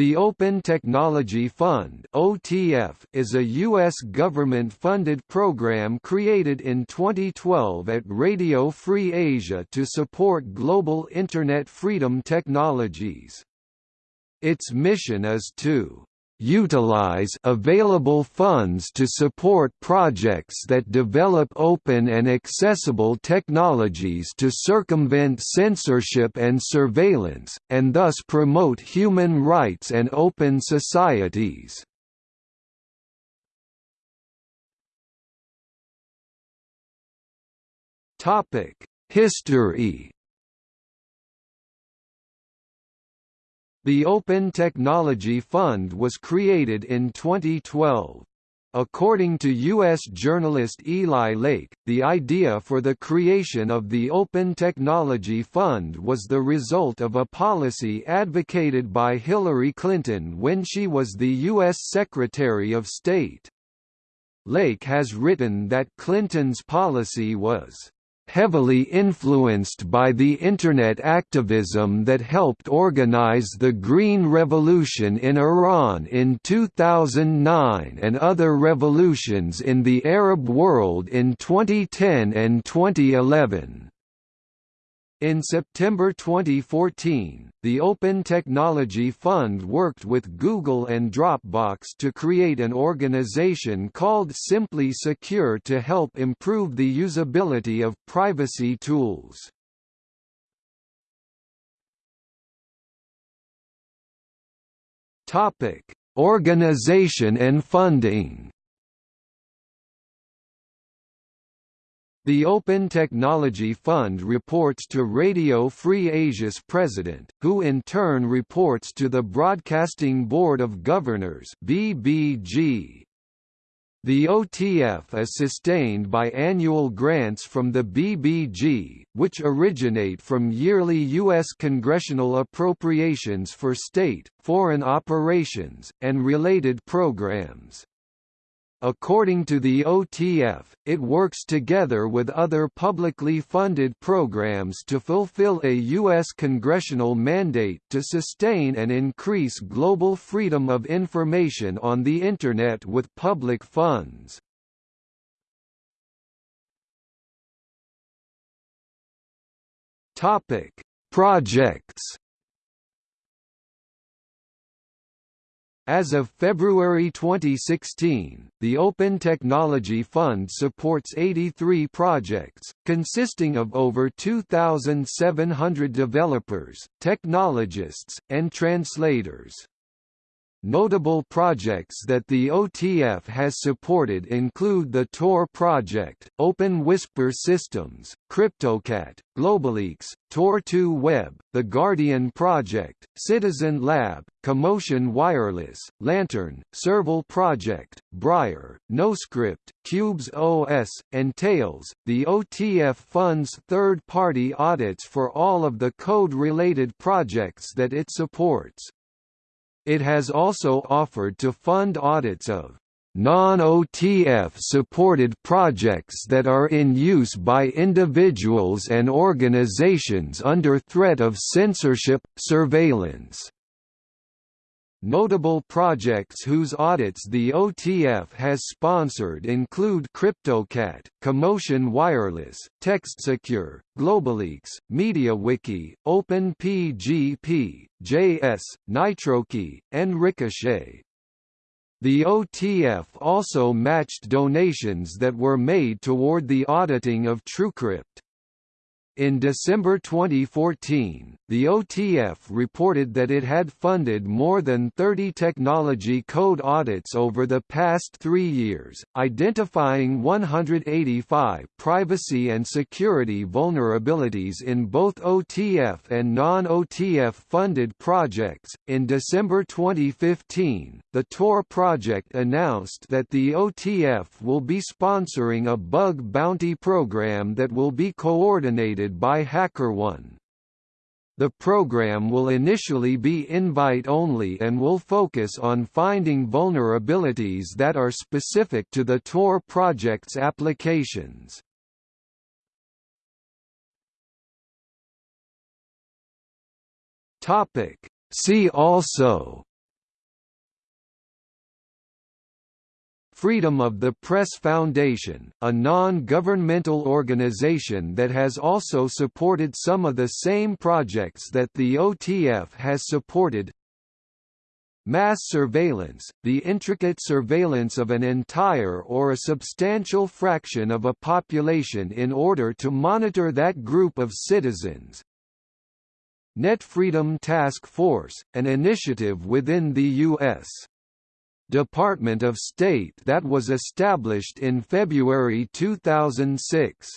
The Open Technology Fund (OTF) is a US government-funded program created in 2012 at Radio Free Asia to support global internet freedom technologies. Its mission is to utilize available funds to support projects that develop open and accessible technologies to circumvent censorship and surveillance, and thus promote human rights and open societies. History The Open Technology Fund was created in 2012. According to U.S. journalist Eli Lake, the idea for the creation of the Open Technology Fund was the result of a policy advocated by Hillary Clinton when she was the U.S. Secretary of State. Lake has written that Clinton's policy was heavily influenced by the Internet activism that helped organize the Green Revolution in Iran in 2009 and other revolutions in the Arab world in 2010 and 2011. In September 2014, the Open Technology Fund worked with Google and Dropbox to create an organization called Simply Secure to help improve the usability of privacy tools. Organization and funding The Open Technology Fund reports to Radio Free Asia's president, who in turn reports to the Broadcasting Board of Governors (BBG). The OTF is sustained by annual grants from the BBG, which originate from yearly U.S. congressional appropriations for state, foreign operations, and related programs. According to the OTF, it works together with other publicly funded programs to fulfill a U.S. congressional mandate to sustain and increase global freedom of information on the Internet with public funds. Projects As of February 2016, the Open Technology Fund supports 83 projects, consisting of over 2,700 developers, technologists, and translators. Notable projects that the OTF has supported include the Tor project, Open Whisper Systems, CryptoCat, Globaleaks, Tor2 Web, The Guardian Project, Citizen Lab, Commotion Wireless, Lantern, Serval Project, Briar, NoScript, Qubes OS, and Tails. The OTF funds third-party audits for all of the code-related projects that it supports. It has also offered to fund audits of non-OTF supported projects that are in use by individuals and organizations under threat of censorship, surveillance. Notable projects whose audits the OTF has sponsored include CryptoCat, Commotion Wireless, TextSecure, Globaleaks, MediaWiki, OpenPGP, JS, NitroKey, and Ricochet. The OTF also matched donations that were made toward the auditing of TrueCrypt. In December 2014, the OTF reported that it had funded more than 30 technology code audits over the past three years, identifying 185 privacy and security vulnerabilities in both OTF and non OTF funded projects. In December 2015, the Tor project announced that the OTF will be sponsoring a bug bounty program that will be coordinated by HackerOne. The program will initially be invite-only and will focus on finding vulnerabilities that are specific to the Tor project's applications. See also Freedom of the Press Foundation, a non-governmental organization that has also supported some of the same projects that the OTF has supported Mass surveillance, the intricate surveillance of an entire or a substantial fraction of a population in order to monitor that group of citizens. Net Freedom Task Force, an initiative within the U.S. Department of State that was established in February 2006.